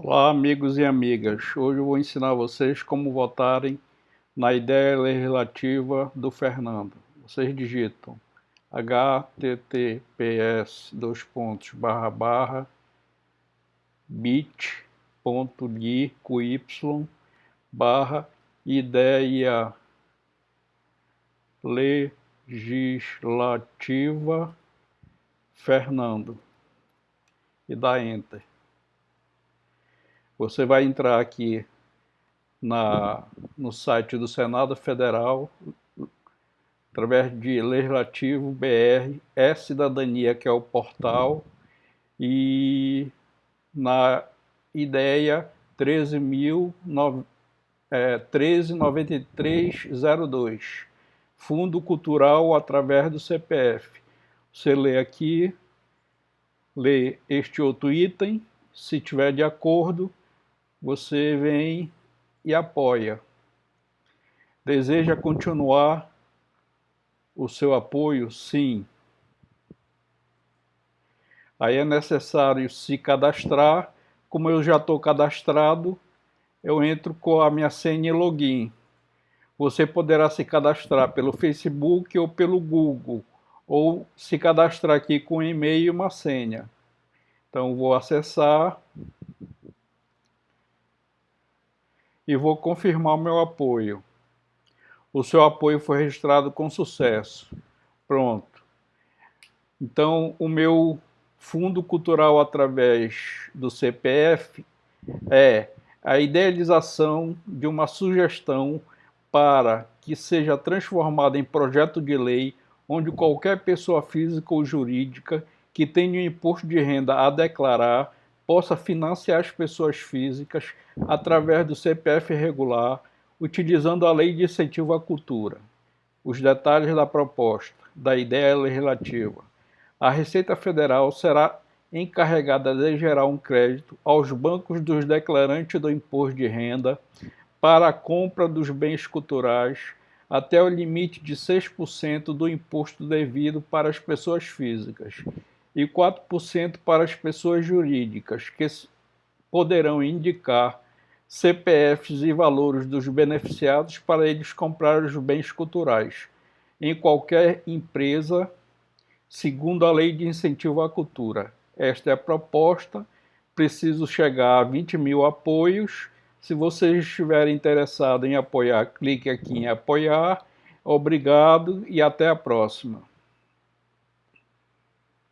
Olá amigos e amigas, hoje eu vou ensinar vocês como votarem na ideia legislativa do Fernando. Vocês digitam https dois pontos barra barra bit.ly barra ideia legislativa Fernando e dá enter. Você vai entrar aqui na, no site do Senado Federal, através de Legislativo BR, é Cidadania, que é o portal, e na ideia 13.9302, é, Fundo Cultural através do CPF. Você lê aqui, lê este outro item, se tiver de acordo, você vem e apoia. Deseja continuar o seu apoio? Sim. Aí é necessário se cadastrar. Como eu já estou cadastrado, eu entro com a minha senha e login. Você poderá se cadastrar pelo Facebook ou pelo Google, ou se cadastrar aqui com um e-mail e uma senha. Então vou acessar e vou confirmar o meu apoio. O seu apoio foi registrado com sucesso. Pronto. Então, o meu fundo cultural através do CPF é a idealização de uma sugestão para que seja transformada em projeto de lei onde qualquer pessoa física ou jurídica que tenha um imposto de renda a declarar possa financiar as pessoas físicas através do CPF regular, utilizando a Lei de Incentivo à Cultura. Os detalhes da proposta, da ideia legislativa. A Receita Federal será encarregada de gerar um crédito aos bancos dos declarantes do imposto de renda para a compra dos bens culturais até o limite de 6% do imposto devido para as pessoas físicas e 4% para as pessoas jurídicas, que poderão indicar CPFs e valores dos beneficiados para eles comprar os bens culturais em qualquer empresa, segundo a Lei de Incentivo à Cultura. Esta é a proposta, preciso chegar a 20 mil apoios. Se vocês estiverem interessados em apoiar, clique aqui em apoiar. Obrigado e até a próxima.